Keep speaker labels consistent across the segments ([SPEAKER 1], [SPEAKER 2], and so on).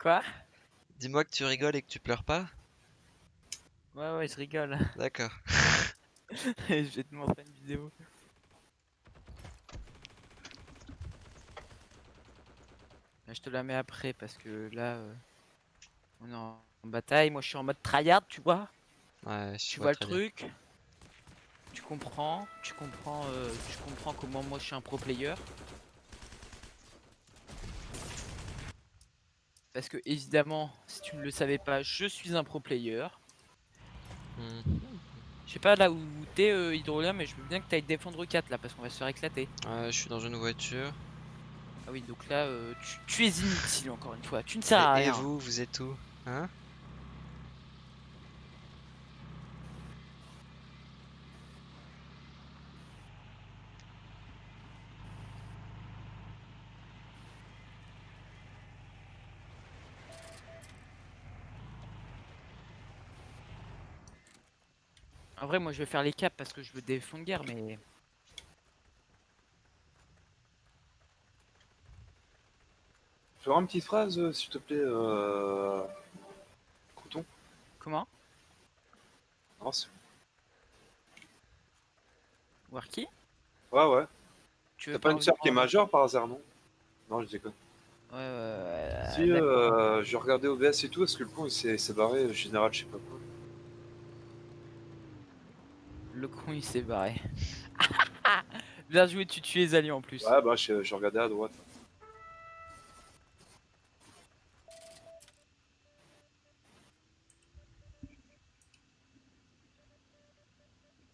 [SPEAKER 1] Quoi?
[SPEAKER 2] Dis-moi que tu rigoles et que tu pleures pas
[SPEAKER 1] Ouais, ouais, je rigole.
[SPEAKER 2] D'accord.
[SPEAKER 1] je vais te montrer une vidéo. Je te la mets après parce que là, euh, on est en bataille. Moi, je suis en mode tryhard, tu vois.
[SPEAKER 2] Ouais, je
[SPEAKER 1] Tu
[SPEAKER 2] vois
[SPEAKER 1] le
[SPEAKER 2] bien.
[SPEAKER 1] truc? Tu comprends. Tu comprends. euh, tu comprends comment moi je suis un pro player. Parce que évidemment, si tu ne le savais pas, je suis un pro player.
[SPEAKER 2] Hmm.
[SPEAKER 1] Je sais pas là où t'es euh, Hydrolien, mais je veux bien que t'ailles défendre 4 là parce qu'on va se faire éclater.
[SPEAKER 2] Ouais, je suis dans une voiture.
[SPEAKER 1] Ah oui, donc là, euh, tu, tu es inutile encore une fois. Tu ne sers à
[SPEAKER 2] Et, et
[SPEAKER 1] rien.
[SPEAKER 2] vous, vous êtes où Hein?
[SPEAKER 1] En vrai, moi je vais faire les caps parce que je veux des fonds de guerre, mais.
[SPEAKER 3] Faire une petite phrase, euh, s'il te plaît, euh... Crouton?
[SPEAKER 1] Comment?
[SPEAKER 3] Non, c'est-
[SPEAKER 1] Warki
[SPEAKER 3] Ouais, ouais.
[SPEAKER 1] Tu veux
[SPEAKER 3] T'as pas une sœur qui est majeure par hasard, non? Non, je déconne.
[SPEAKER 1] Ouais, ouais, ouais.
[SPEAKER 3] si, euh, je regardais OBS et tout, est-ce que le con il s'est s'est barré, le général, je sais pas quoi.
[SPEAKER 1] Le con il s'est barré. Bien joué, tu tues les alliés en plus.
[SPEAKER 3] Ouais, bah, je, je regardais à droite.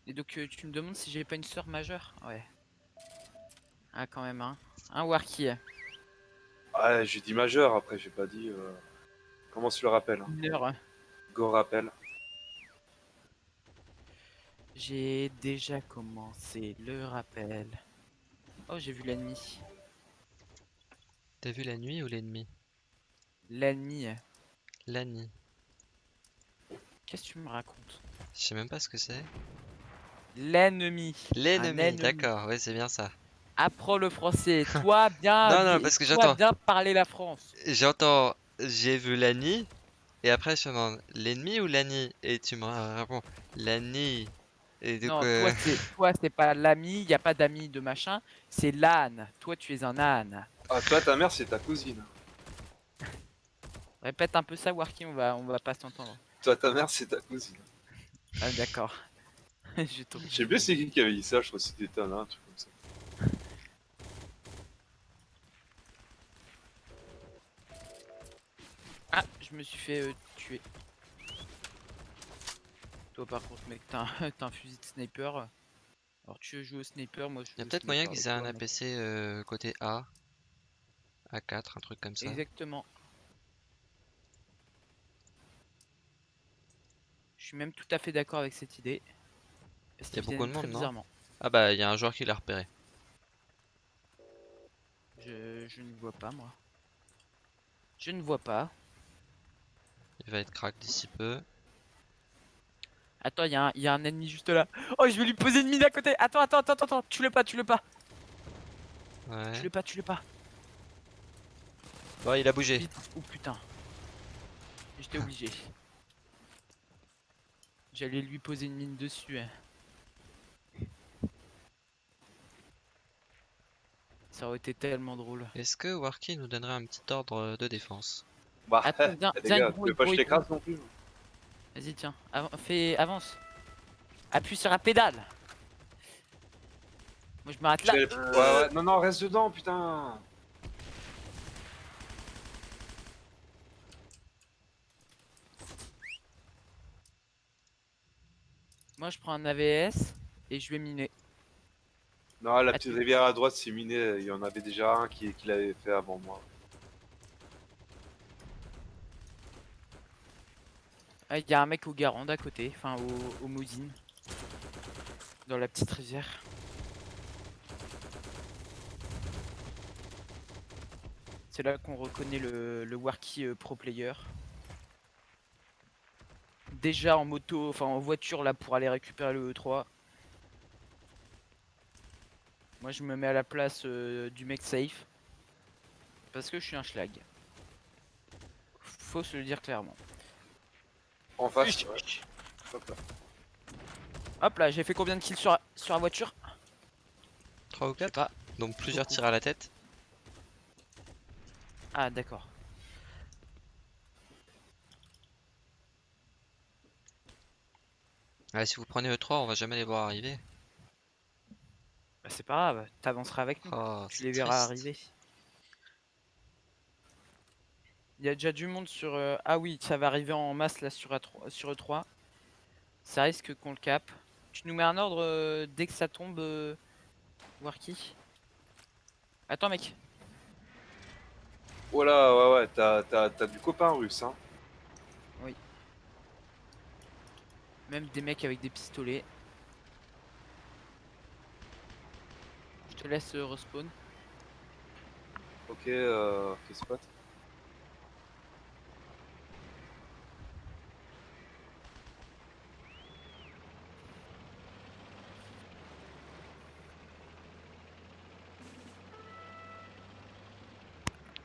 [SPEAKER 1] Et donc euh, tu me demandes si j'ai pas une sœur majeure? Ouais. Ah quand même hein. Un Warki.
[SPEAKER 3] Ouais, j'ai dit majeur, après, j'ai pas dit. Euh... Comment tu le rappelles hein?
[SPEAKER 1] Mineur.
[SPEAKER 3] Go rappel.
[SPEAKER 1] J'ai déjà commencé le rappel. Oh j'ai vu l'ennemi.
[SPEAKER 2] T'as vu la nuit ou l'ennemi?
[SPEAKER 1] L'ennemi.
[SPEAKER 2] Nuit.
[SPEAKER 1] Qu'est-ce que tu me racontes?
[SPEAKER 2] Je sais même pas ce que c'est.
[SPEAKER 1] L'ennemi.
[SPEAKER 2] L'ennemi,
[SPEAKER 1] ennemi.
[SPEAKER 2] d'accord, ouais, c'est bien ça.
[SPEAKER 1] Apprends le français. Toi bien.
[SPEAKER 2] Non, non, parce que j'entends.
[SPEAKER 1] bien parler la France.
[SPEAKER 2] J'entends, j'ai vu nuit, et après je te demande l'ennemi ou l'année, et tu me réponds l'année. Et du
[SPEAKER 1] non,
[SPEAKER 2] coup,
[SPEAKER 1] toi
[SPEAKER 2] euh,
[SPEAKER 1] c'est toi c'est pas l'ami, il y a pas d'ami de machin, c'est l'âne. Toi tu es un âne.
[SPEAKER 3] Ah, toi, ta mère, c'est ta cousine.
[SPEAKER 1] Répète un peu ça Warki, on va on va pas s'entendre.
[SPEAKER 3] Toi, ta mère, c'est ta cousine.
[SPEAKER 1] Ah d'accord. Je
[SPEAKER 3] sais plus c'est qui qui avait dit ça, je crois que c'était Tana, un truc comme ça.
[SPEAKER 1] Ah, je me suis fait euh, tuer. Toi par contre mec, t'as un, fusil de sniper. Alors tu veux jouer au sniper, moi je
[SPEAKER 2] y a peut-être moyen qu'ils aient un. APC euh, côté A, A4, un truc comme ça.
[SPEAKER 1] Exactement. Je suis même tout à fait d'accord avec cette idée. Parce
[SPEAKER 2] Y a beaucoup de monde, non. Ah bah, il y a un joueur qui l'a repéré.
[SPEAKER 1] Je, je ne vois pas moi. Je ne vois pas.
[SPEAKER 2] Il va être crack d'ici peu.
[SPEAKER 1] Attends, il y, a un- y a un ennemi juste là. Oh, je vais lui poser une mine à côté. Attends, attends, attends, attends. Tu le pas, tu le pas. Tu
[SPEAKER 2] Ouais.
[SPEAKER 1] le pas, tu le pas.
[SPEAKER 2] Bon, il a bougé.
[SPEAKER 1] Oh putain. J'étais obligé. J'allais lui poser une mine dessus. hein. Ça aurait été tellement drôle.
[SPEAKER 2] Est-ce que Warki nous donnerait un petit ordre de défense?
[SPEAKER 3] Bah,
[SPEAKER 1] Attends, viens,
[SPEAKER 3] les
[SPEAKER 1] viens,
[SPEAKER 3] gars,
[SPEAKER 1] gros,
[SPEAKER 3] tu veux pas que je
[SPEAKER 1] gros,
[SPEAKER 3] t'écrase non plus
[SPEAKER 1] Vas-y, tiens. Av- fais, avance. Appuie sur la pédale. Moi, je m'arrête là.
[SPEAKER 3] Ouais, ouais, non, non, reste dedans, putain
[SPEAKER 1] Moi, je prends un AVS et je vais miner.
[SPEAKER 3] Non, la petite rivière à droite, c'est miné, il y en avait déjà un qui, qui l'avait fait avant moi.
[SPEAKER 1] Ah, il y a un mec au Garand à côté, enfin au, au. Dans la petite rivière. C'est là qu'on reconnaît le, le euh, pro player. Déjà en moto, enfin en voiture là pour aller récupérer le E3. Moi je me mets à la place euh, du mec safe. Parce que je suis un schlag. faut se le dire clairement.
[SPEAKER 3] En face. Ouais. Hop là.
[SPEAKER 1] Hop là, j'ai fait combien de kills sur, sur la voiture?
[SPEAKER 2] 3 ou
[SPEAKER 1] Je sais
[SPEAKER 2] 4
[SPEAKER 1] pas.
[SPEAKER 2] Donc plusieurs tirs à la tête.
[SPEAKER 1] Ah d'accord.
[SPEAKER 2] Ouais, si vous prenez E3, on va jamais les voir arriver.
[SPEAKER 1] Bah, c'est pas grave, t'avanceras avec nous.
[SPEAKER 2] Oh,
[SPEAKER 1] tu les verras
[SPEAKER 2] triste.
[SPEAKER 1] arriver. Il y a déjà du monde sur... euh, Ah oui, ça va arriver en masse là sur, A3, sur E3. Ça risque qu'on le cap. Tu nous mets un ordre euh, dès que ça tombe, euh... Warky Attends mec.
[SPEAKER 3] Voilà, ouais, ouais, t'as, du copain russe, hein.
[SPEAKER 1] Même des mecs avec des pistolets. Je te laisse euh, respawn.
[SPEAKER 3] Ok, euh, ok, spot.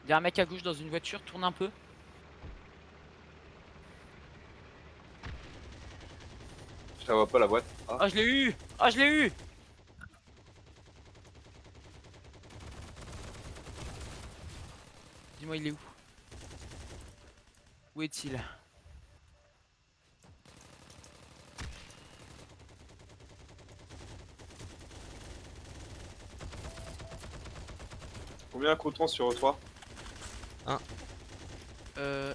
[SPEAKER 1] Il y a un mec à gauche dans une voiture, tourne un peu.
[SPEAKER 3] Je la vois pas la boîte. Ah,
[SPEAKER 1] Oh je l'ai eu. Oh je l'ai eu. Dis-moi il est où? Où est-il?
[SPEAKER 3] Combien coûte sur E3
[SPEAKER 1] Euh...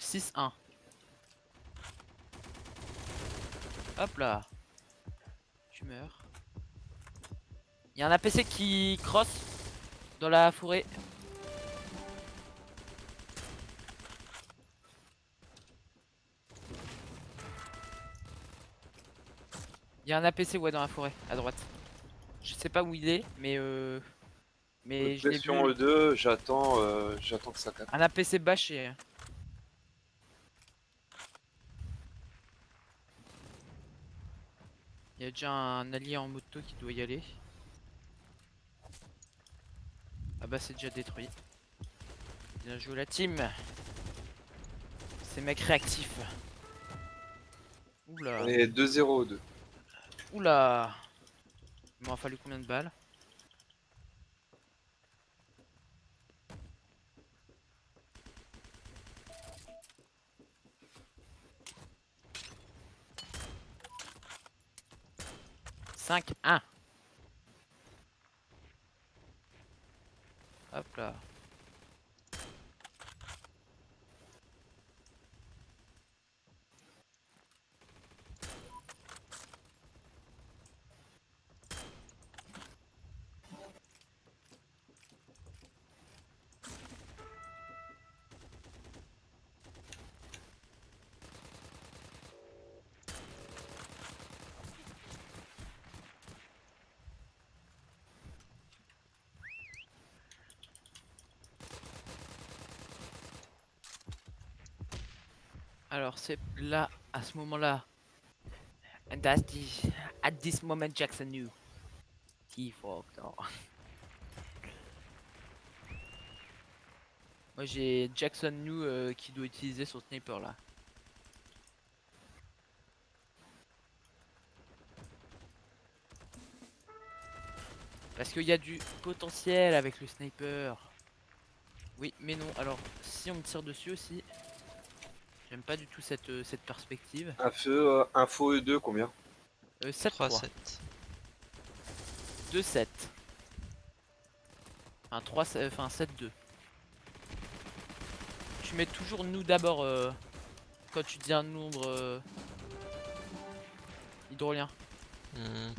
[SPEAKER 1] 6-1 Hop là. Tu meurs. Il y a un APC qui cross dans la forêt. Il y a un APC ouais dans la forêt à droite. Je sais pas où il est mais euh... Mais je l'ai vu
[SPEAKER 3] Question E2, j'attends, euh, j'attends que ça capte.
[SPEAKER 1] un APC bâché. Il y a déjà un allié en moto qui doit y aller. Ah bah c'est déjà détruit. Bien joué la team. Ces mecs réactifs. Oula.
[SPEAKER 3] On est 2-0 2.
[SPEAKER 1] Oula. Il m'en fallu combien de balles? 5-1. Alors c'est là, à ce moment-là. And that's the, at this moment Jackson knew. He fucked up. Moi j'ai Jackson New euh, qui doit utiliser son sniper là. Parce qu'il y a du potentiel avec le sniper. Oui, mais non. Alors, si on me tire dessus aussi, j'aime pas du tout cette, euh, cette perspective.
[SPEAKER 3] Un feu, euh, info E2, combien
[SPEAKER 1] Euh, 7
[SPEAKER 2] 3,
[SPEAKER 1] 3
[SPEAKER 2] 7.
[SPEAKER 1] 2 7. Un 3 c'est- enfin 7 2. Tu mets toujours nous d'abord euh, quand tu dis un nombre euh, hydrolien.
[SPEAKER 2] Mhm.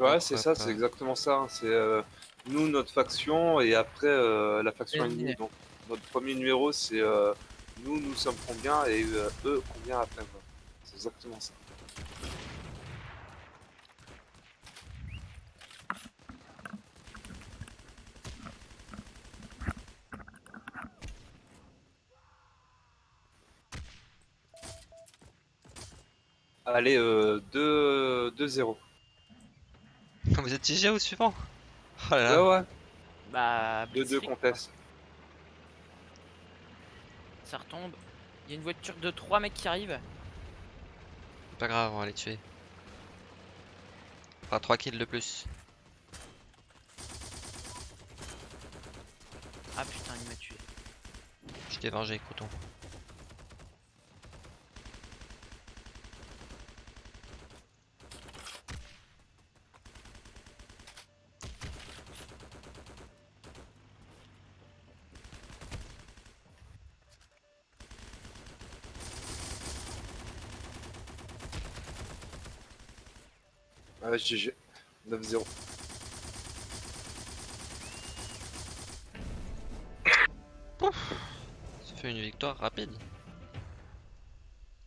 [SPEAKER 3] Ouais, c'est ça, c'est exactement ça. hein. C'est euh, nous, notre faction, et après euh, la faction
[SPEAKER 1] Ennemi.
[SPEAKER 3] ennemie. Donc, notre premier numéro, c'est euh, nous, nous sommes combien, et euh, eux, combien après. quoi. C'est exactement ça. Allez, euh, 2-0.
[SPEAKER 2] Vous êtes TG au suivant? Oh là là.
[SPEAKER 3] Ouais, ouais.
[SPEAKER 1] Bah,
[SPEAKER 3] 2-2
[SPEAKER 1] Blitzkrieg,
[SPEAKER 3] contest.
[SPEAKER 1] Ça retombe. Il y a une voiture de 3 mecs qui arrivent.
[SPEAKER 2] Pas grave, on va les tuer. Enfin, 3 kills de plus.
[SPEAKER 1] Ah putain, il m'a tué.
[SPEAKER 2] Je t'ai vengé, coton.
[SPEAKER 3] Ah, GG. 9-0.
[SPEAKER 2] Ça fait une victoire rapide.